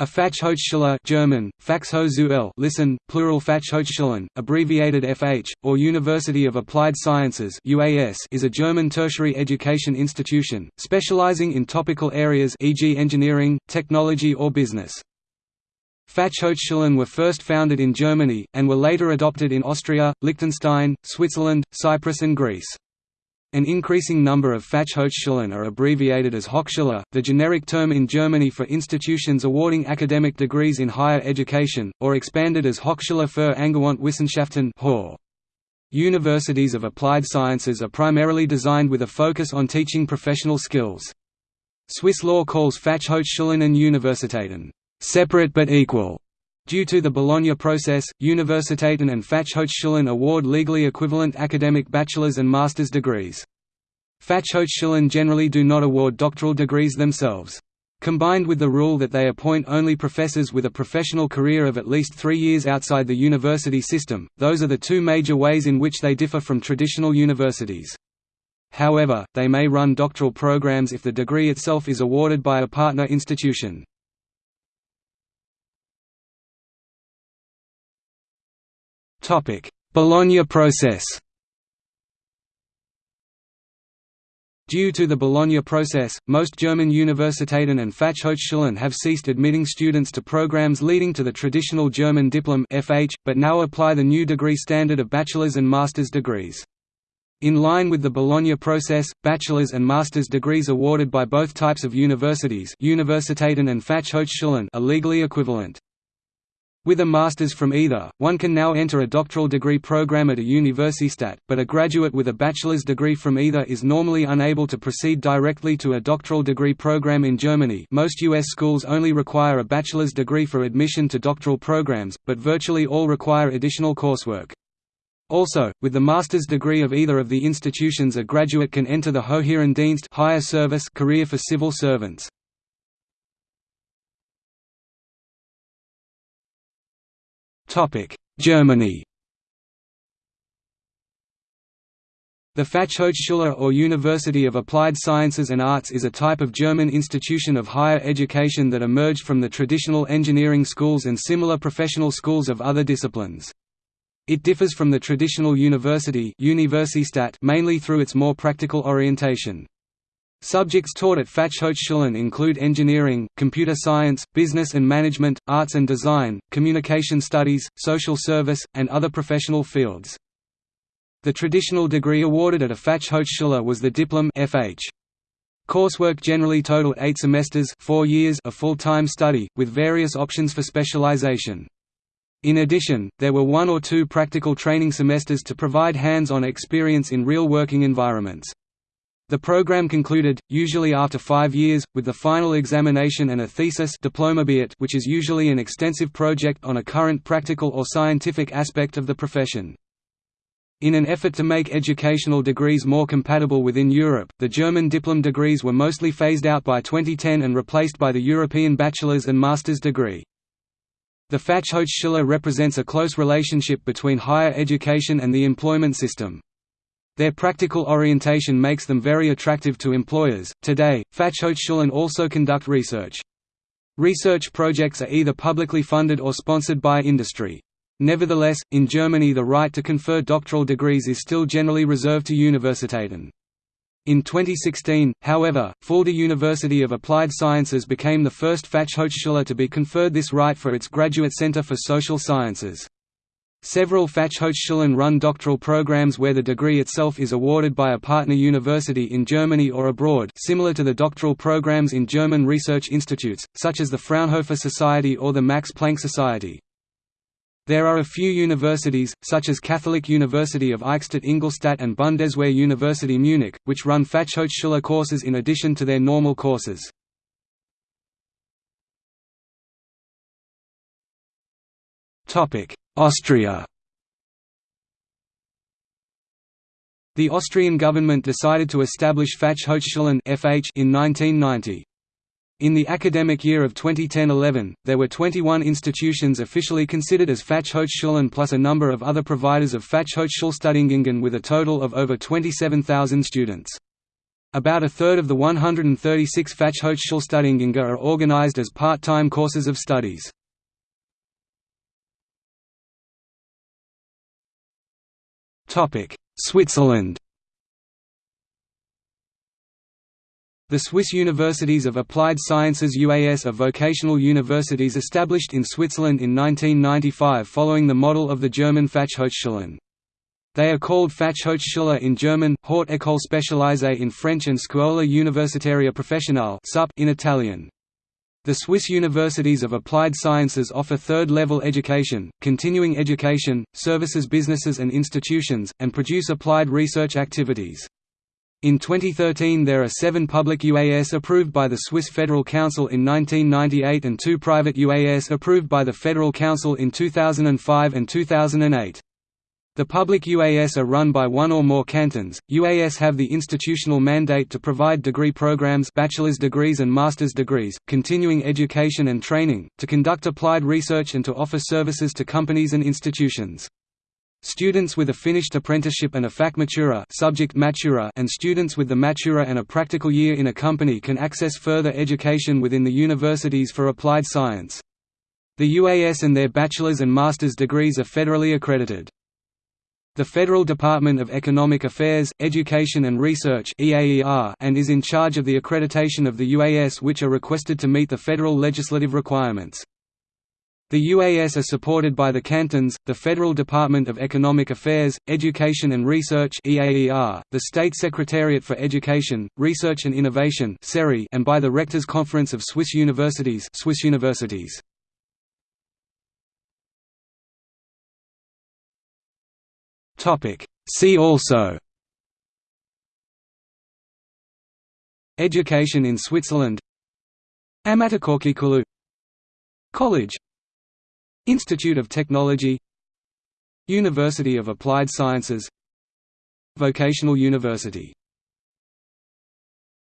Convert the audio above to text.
A Fachhochschule German, Fachhochschule listen, plural Fachhochschulen, abbreviated FH, or University of Applied Sciences UAS is a German tertiary education institution, specializing in topical areas e.g. engineering, technology or business. Fachhochschulen were first founded in Germany, and were later adopted in Austria, Liechtenstein, Switzerland, Cyprus and Greece. An increasing number of Fachhochschulen are abbreviated as Hochschule, the generic term in Germany for institutions awarding academic degrees in higher education, or expanded as Hochschule für angewandte Wissenschaften Universities of applied sciences are primarily designed with a focus on teaching professional skills. Swiss law calls Fachhochschulen and Universitäten separate but equal Due to the Bologna process, Universitäten and Fachhochschulen award legally equivalent academic bachelor's and master's degrees. Fachhochschulen generally do not award doctoral degrees themselves. Combined with the rule that they appoint only professors with a professional career of at least three years outside the university system, those are the two major ways in which they differ from traditional universities. However, they may run doctoral programs if the degree itself is awarded by a partner institution. Bologna process Due to the Bologna process, most German Universitäten and Fachhochschulen have ceased admitting students to programs leading to the traditional German diplom FH, but now apply the new degree standard of bachelor's and master's degrees. In line with the Bologna process, bachelor's and master's degrees awarded by both types of universities Universitäten and Fachhochschulen are legally equivalent. With a master's from either, one can now enter a doctoral degree program at a Universität, but a graduate with a bachelor's degree from either is normally unable to proceed directly to a doctoral degree program in Germany most U.S. schools only require a bachelor's degree for admission to doctoral programs, but virtually all require additional coursework. Also, with the master's degree of either of the institutions a graduate can enter the Höheren Dienst higher service career for civil servants. Germany The Fachhochschule or University of Applied Sciences and Arts is a type of German institution of higher education that emerged from the traditional engineering schools and similar professional schools of other disciplines. It differs from the traditional university mainly through its more practical orientation. Subjects taught at Fachhochschulen include engineering, computer science, business and management, arts and design, communication studies, social service, and other professional fields. The traditional degree awarded at a Fachhochschule was the Diplom FH. Coursework generally totaled eight semesters four years of full-time study, with various options for specialization. In addition, there were one or two practical training semesters to provide hands-on experience in real working environments. The program concluded, usually after five years, with the final examination and a thesis which is usually an extensive project on a current practical or scientific aspect of the profession. In an effort to make educational degrees more compatible within Europe, the German diplom degrees were mostly phased out by 2010 and replaced by the European bachelor's and master's degree. The Fachhochschule represents a close relationship between higher education and the employment system. Their practical orientation makes them very attractive to employers. Today, Fachhochschulen also conduct research. Research projects are either publicly funded or sponsored by industry. Nevertheless, in Germany the right to confer doctoral degrees is still generally reserved to Universitäten. In 2016, however, Fulda University of Applied Sciences became the first Fachhochschule to be conferred this right for its Graduate Center for Social Sciences. Several Fachhochschulen run doctoral programs where the degree itself is awarded by a partner university in Germany or abroad similar to the doctoral programs in German research institutes, such as the Fraunhofer Society or the Max Planck Society. There are a few universities, such as Catholic University of Eichstätt Ingolstadt and Bundeswehr University Munich, which run Fachhochschule courses in addition to their normal courses. Austria The Austrian government decided to establish Fachhochschulen (FH) in 1990. In the academic year of 2010–11, there were 21 institutions officially considered as Fachhochschulen plus a number of other providers of Fachhochschulstudiengängen with a total of over 27,000 students. About a third of the 136 Fachhochschulstudiengänge are organized as part-time courses of studies. Switzerland The Swiss Universities of Applied Sciences UAS are vocational universities established in Switzerland in 1995 following the model of the German Fachhochschulen. They are called Fachhochschule in German, Haute École Spécialisée in French and Scuola Universitaria Professionale in Italian. The Swiss Universities of Applied Sciences offer third-level education, continuing education, services businesses and institutions, and produce applied research activities. In 2013 there are seven public UAS approved by the Swiss Federal Council in 1998 and two private UAS approved by the Federal Council in 2005 and 2008. The public UAS are run by one or more cantons. UAS have the institutional mandate to provide degree programs, bachelor's degrees and master's degrees, continuing education and training, to conduct applied research and to offer services to companies and institutions. Students with a finished apprenticeship and a Fachmatura, subject matura and students with the matura and a practical year in a company can access further education within the universities for applied science. The UAS and their bachelor's and master's degrees are federally accredited. The Federal Department of Economic Affairs, Education and Research and is in charge of the accreditation of the UAS which are requested to meet the federal legislative requirements. The UAS are supported by the cantons, the Federal Department of Economic Affairs, Education and Research the State Secretariat for Education, Research and Innovation and by the Rectors Conference of Swiss Universities, Swiss Universities. See also. Education in Switzerland. Ammattikorkeakoulu College. Institute of Technology. University of Applied Sciences. Vocational University